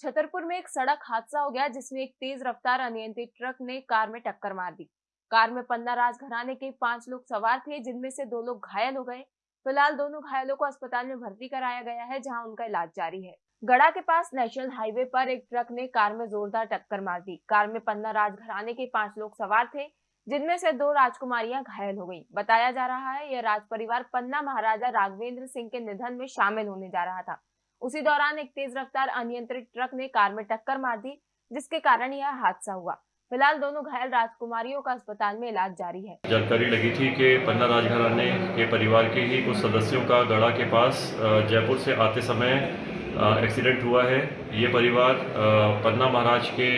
छतरपुर में एक सड़क हादसा हो गया, जिसमें एक तेज रफ्तार अनियंत्रित ट्रक ने कार में टक्कर मार दी। कार में पन्ना राज घराने के पाँच लोग सवार थे, जिनमें से दो लोग घायल हो गए। फ़िलहाल दोनों घायलों को अस्पताल में भर्ती कराया गया है, जहाँ उनका इलाज जारी है। गड़ा के पास नेशनल हाईवे पर एक ट्रक ने कार में जोरदार टक्कर मार दी। कार में पन्ना राज घराने के पाँच लोग सवार थे, जिनमें से दो राजकुमारियाँ घायल हो गईं। बताया जा रहा है, यह राज परिवार पन्ना महाराजा राघवेंद्र सिंह के निधन में शामिल होने जा रहा था। उसी दौरान एक तेज रफ्तार अनियंत्रित ट्रक ने कार में टक्कर मार दी, जिसके कारण यह हादसा हुआ। फ़िलहाल दोनों घायल राजकुमारियों का अस्पताल में इलाज जारी है। जानकारी लगी थी कि पन्ना राजघराने के परिवार के ही कुछ सदस्यों का गढ़ा के पास जयपुर से आते समय एक्सीडेंट हुआ है। ये परिवार पन्ना महाराज के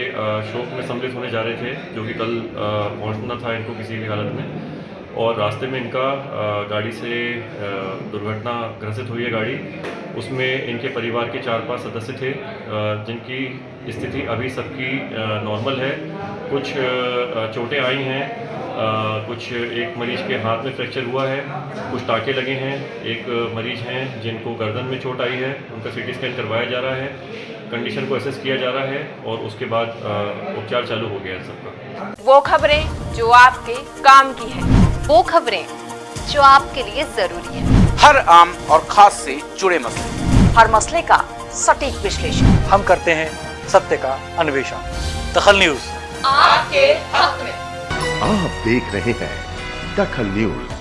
शोक में सम्मिलित होने जा रहे थे, जो कि कल पहुँचना था इनको किसी भी हालत में। और रास्ते में इनका गाड़ी से दुर्घटना ग्रसित हुई है गाड़ी। उसमें इनके परिवार के चार पाँच सदस्य थे जिनकी स्थिति अभी सबकी नॉर्मल है। कुछ चोटें आई हैं कुछ एक मरीज़ के हाथ में फ्रैक्चर हुआ है, कुछ टाके लगे हैं, एक मरीज़ हैं जिनको गर्दन में चोट आई है, उनका सीटी स्कैन करवाया जा रहा है, कंडीशन को असेस किया जा रहा है और उसके बाद उपचार चालू हो गया है सबका। वो खबरें जो आपके काम की है। वो खबरें जो आपके लिए ज़रूरी है। हर आम और खास से जुड़े मसले। हर मसले का सटीक विश्लेषण। हम करते हैं सत्य का अन्वेषण। दखल न्यूज़। आपके हक में। आप देख रहे हैं दखल न्यूज़।